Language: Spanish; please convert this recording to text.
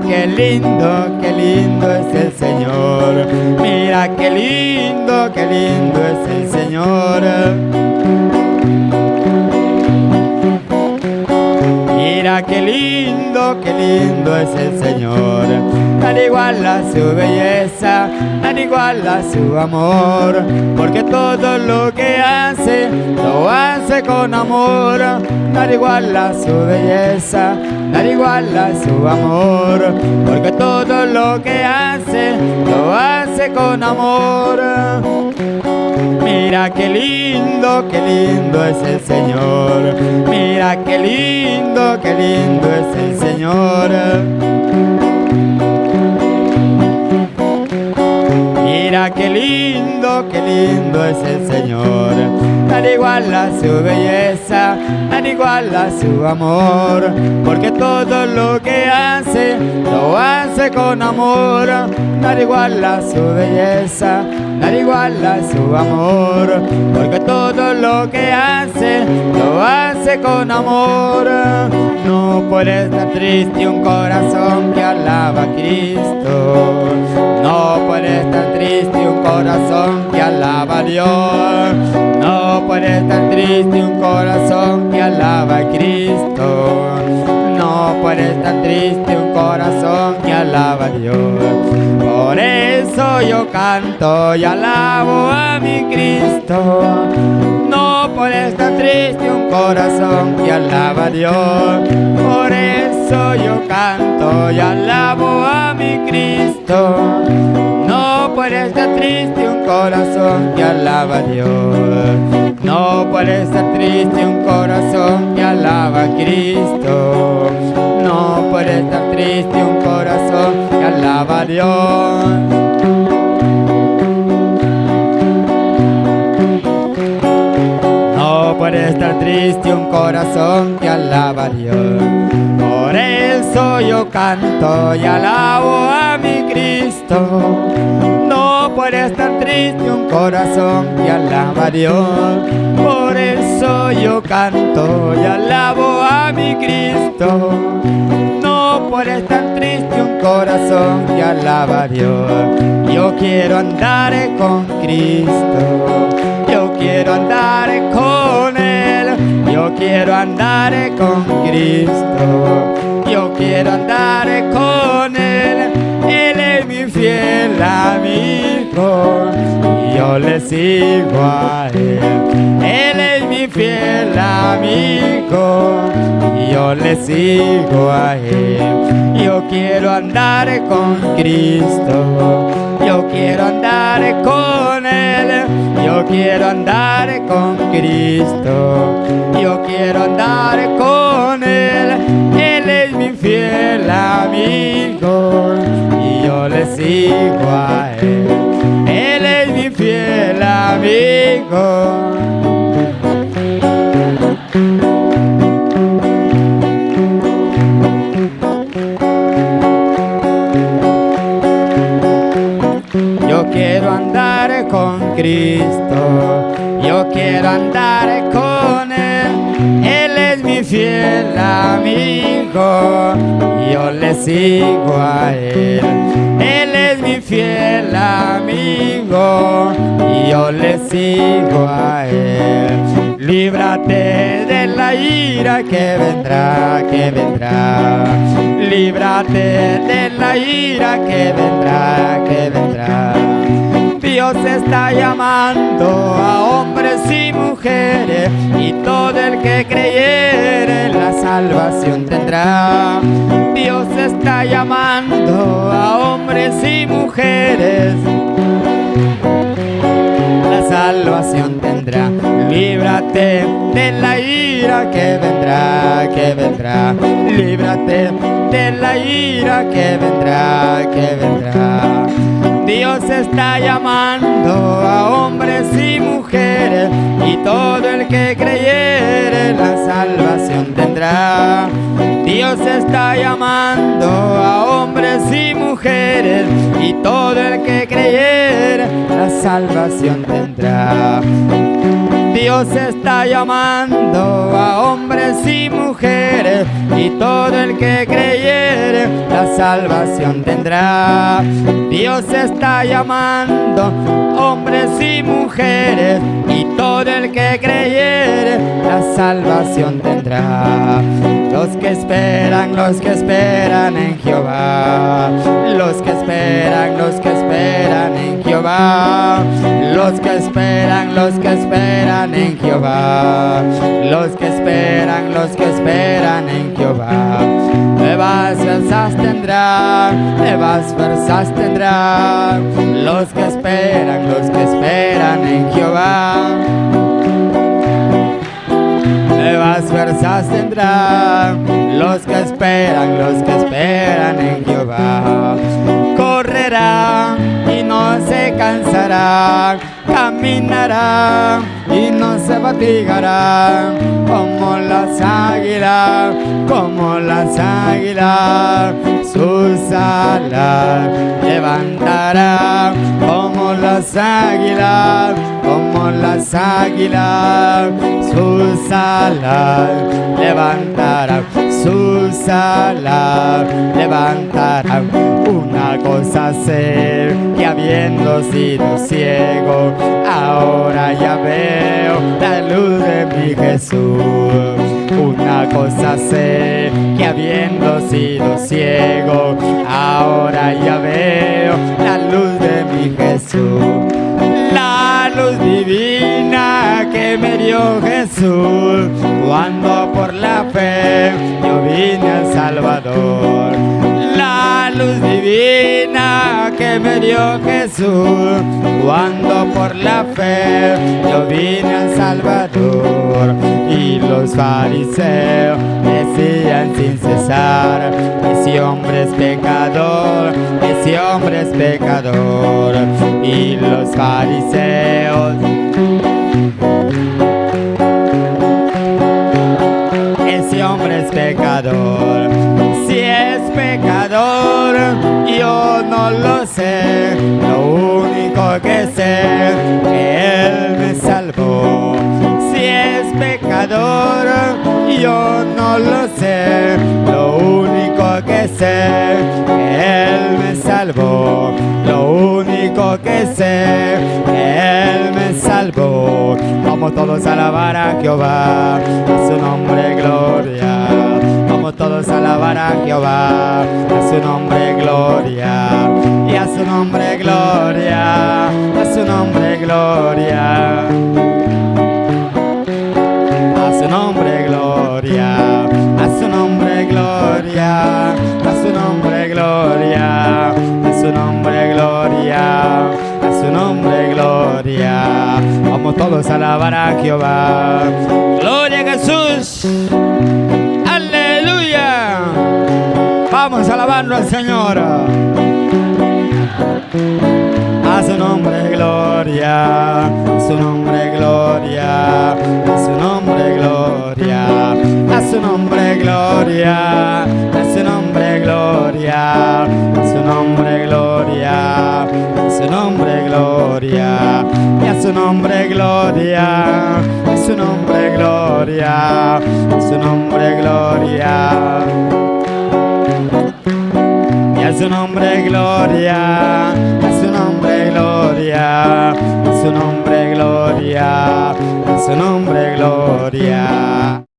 Qué lindo, qué lindo es el Señor. Mira qué lindo, qué lindo es el Señor. Qué lindo, qué lindo es el Señor. Nada igual a su belleza, nada igual a su amor. Porque todo lo que hace, lo hace con amor. Nada igual a su belleza, nada igual a su amor. Porque todo lo que hace, lo hace con amor. Mira qué lindo, qué lindo es el Señor. Mira qué lindo, qué lindo es el Señor. Qué lindo, qué lindo es el Señor. Nada igual a su belleza, nada igual a su amor. Porque todo lo que hace, lo hace con amor. Nada igual a su belleza, nada igual a su amor. Porque todo lo que hace, lo hace con amor. No puede estar triste un corazón que alaba a Cristo. No puede estar triste un corazón que alaba a Dios. No puede estar triste un corazón que alaba a Cristo. No puede estar triste un corazón que alaba a Dios. Por eso yo canto y alabo a mi Cristo. Estar triste un corazón que alaba a Dios. Por eso yo canto y alabo a mi Cristo. No puede estar triste un corazón que alaba a Dios. No puede estar triste un corazón que alaba a Cristo. No puede estar triste un corazón que alaba a Dios. Puede estar triste un corazón que alaba a Dios. Por eso yo canto y alabo a mi Cristo. No puede estar triste un corazón que alaba a Dios. Por eso yo canto y alabo a mi Cristo. No puede estar triste un corazón que alaba a Dios. Yo quiero andar con Cristo. Yo quiero andar con. Yo quiero andar con Cristo. Yo quiero andar con Él. Él es mi fiel amigo. Yo le sigo a Él. Él es mi fiel amigo. Yo le sigo a Él. Yo quiero andar con Cristo. Yo quiero andar con Él. Quiero andar con Cristo. Yo quiero andar con Él. Él es mi fiel amigo. Y yo le sigo a Él. Él es mi fiel amigo. Yo quiero andar con Cristo, quiero andar con Él. Él es mi fiel amigo, yo le sigo a Él. Él es mi fiel amigo, y yo le sigo a Él. Líbrate de la ira que vendrá, que vendrá. Líbrate de la ira que vendrá, que vendrá. Dios está llamando a hombres y mujeres y todo el que creyere la salvación tendrá. Dios está llamando a hombres y mujeres la salvación tendrá. Líbrate de la ira que vendrá, que vendrá. Líbrate de la ira que vendrá, que vendrá. Dios está llamando a hombres y mujeres y todo el que creyere la salvación tendrá. Dios está llamando a hombres y mujeres y todo el que creyere la salvación tendrá. Dios está llamando a hombres y mujeres y todo el que creyere la salvación tendrá. Dios está llamando hombres y mujeres y todo el que creyere la salvación tendrá. Los que esperan, los que esperan en Jehová, los que esperan, los que esperan en Jehová, los que esperan, los que esperan en Jehová, los que esperan, los que esperan en Jehová. Nuevas fuerzas tendrán, nuevas fuerzas tendrán, los que esperan, los que esperan en Jehová. Nuevas fuerzas tendrán los que esperan, los que esperan en Jehová. Correrán se cansarán, caminarán y no se fatigarán, como las águilas, como las águilas, sus alas levantarán, como las águilas, como las águilas, sus alas levantarán, sus alas levantarán. Una cosa sé que habiendo sido ciego, ahora ya veo la luz de mi Jesús. Una cosa sé que habiendo sido ciego, ahora ya veo Jesús cuando por la fe yo vine al Salvador. La luz divina que me dio Jesús cuando por la fe yo vine al Salvador. Y los fariseos decían sin cesar, ese hombre es pecador, ese hombre es pecador. Y los fariseos Si es pecador, yo no lo sé. Lo único que sé que Él me salvó. Si es pecador, yo no lo sé. Lo único que sé que Él me salvó. Lo único que sé que Él me salvó. Vamos todos a alabar a Jehová, a su nombre gloria. Todos alabar a Jehová, a su nombre gloria. Y a su nombre gloria, a su nombre gloria. A su nombre gloria, a su nombre gloria, a su nombre gloria, a su nombre gloria, a su nombre gloria. Vamos todos a alabar a Jehová. Su nombre gloria, a su nombre gloria, a su nombre gloria, a su nombre gloria, y a su nombre gloria, a su nombre gloria, a su nombre gloria su nombre gloria, a su nombre gloria, a su nombre gloria, a su nombre gloria.